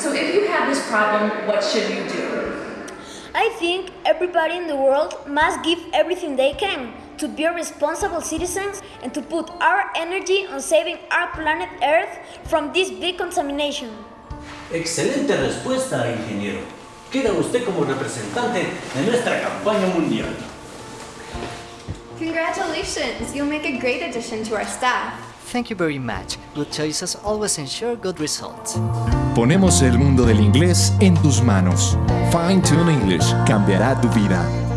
So if you have this problem, what should you do? I think everybody in the world must give everything they can to be responsible citizens and to put our energy on saving our planet Earth from this big contamination. Excelente respuesta, ingeniero. Queda usted como representante de nuestra campaña mundial. Congratulations! You'll make a great addition to our staff. Thank you very much. Good choices always ensure good results. Ponemos el mundo del inglés en tus manos. Fine Tune English cambiará tu vida.